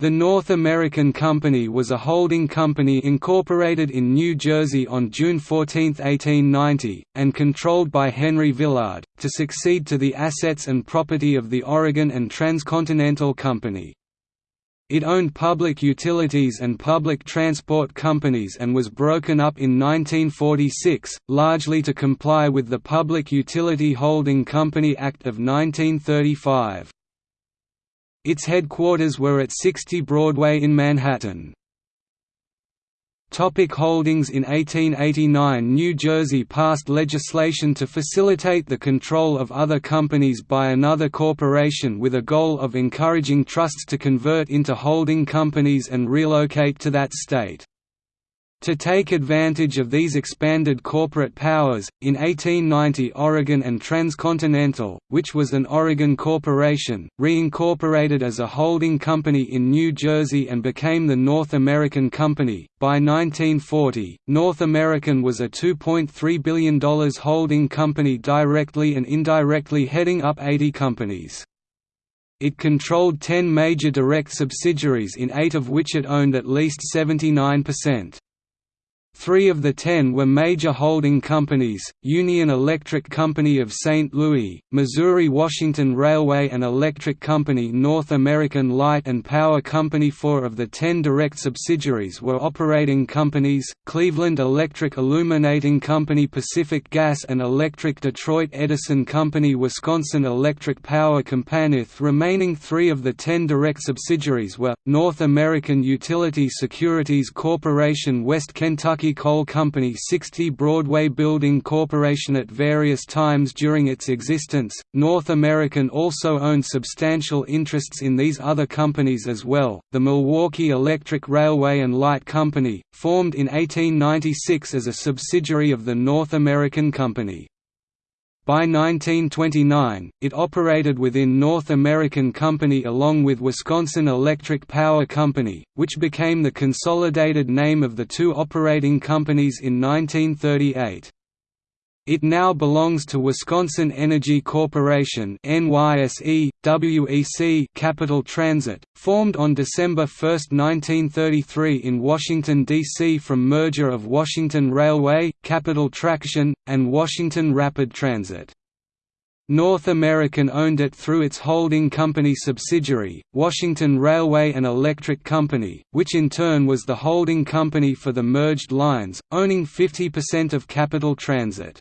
The North American Company was a holding company incorporated in New Jersey on June 14, 1890, and controlled by Henry Villard, to succeed to the assets and property of the Oregon and Transcontinental Company. It owned public utilities and public transport companies and was broken up in 1946, largely to comply with the Public Utility Holding Company Act of 1935. Its headquarters were at 60 Broadway in Manhattan. Topic holdings In 1889 New Jersey passed legislation to facilitate the control of other companies by another corporation with a goal of encouraging trusts to convert into holding companies and relocate to that state. To take advantage of these expanded corporate powers, in 1890 Oregon and Transcontinental, which was an Oregon corporation, reincorporated as a holding company in New Jersey and became the North American Company. By 1940, North American was a $2.3 billion holding company directly and indirectly heading up 80 companies. It controlled 10 major direct subsidiaries in eight of which it owned at least 79%. Three of the ten were major holding companies, Union Electric Company of St. Louis, Missouri-Washington Railway and Electric Company North American Light and Power Company Four of the ten direct subsidiaries were operating companies, Cleveland Electric Illuminating Company Pacific Gas and Electric Detroit Edison Company Wisconsin Electric Power Company The remaining three of the ten direct subsidiaries were, North American Utility Securities Corporation West Kentucky Coal Company 60 Broadway Building Corporation At various times during its existence, North American also owned substantial interests in these other companies as well. The Milwaukee Electric Railway and Light Company, formed in 1896 as a subsidiary of the North American Company. By 1929, it operated within North American Company along with Wisconsin Electric Power Company, which became the consolidated name of the two operating companies in 1938. It now belongs to Wisconsin Energy Corporation NYSE, WEC Capital Transit, formed on December 1, 1933 in Washington, D.C. from merger of Washington Railway, Capital Traction, and Washington Rapid Transit. North American owned it through its holding company subsidiary, Washington Railway and Electric Company, which in turn was the holding company for the merged lines, owning 50% of Capital Transit.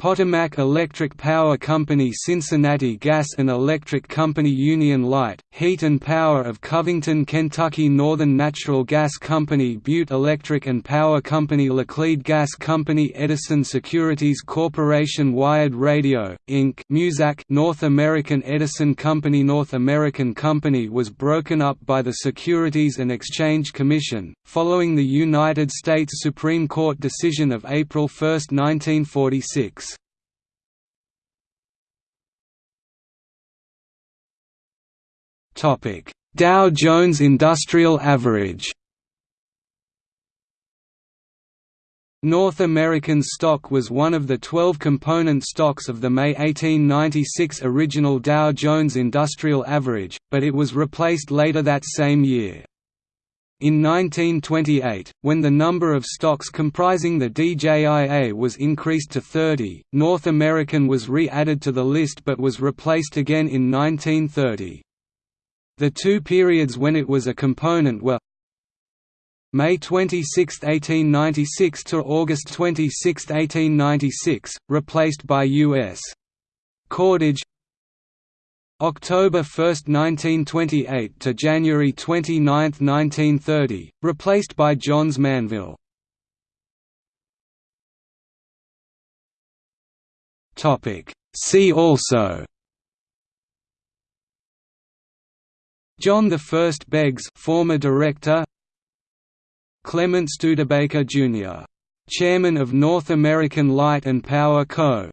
Potomac Electric Power Company Cincinnati Gas and Electric Company Union Light, Heat and Power of Covington, Kentucky Northern Natural Gas Company Butte Electric and Power Company Laclede Gas Company Edison Securities Corporation Wired Radio, Inc. Muzak North American Edison Company North American Company was broken up by the Securities and Exchange Commission, following the United States Supreme Court decision of April 1, 1946. Dow Jones Industrial Average North American stock was one of the 12 component stocks of the May 1896 original Dow Jones Industrial Average, but it was replaced later that same year. In 1928, when the number of stocks comprising the DJIA was increased to 30, North American was re-added to the list but was replaced again in 1930. The two periods when it was a component were May 26, 1896 to August 26, 1896, replaced by U.S. cordage October 1, 1928 to January 29, 1930, replaced by Johns Manville. See also John I Beggs former director Clement Studebaker Jr. Chairman of North American Light and Power Co.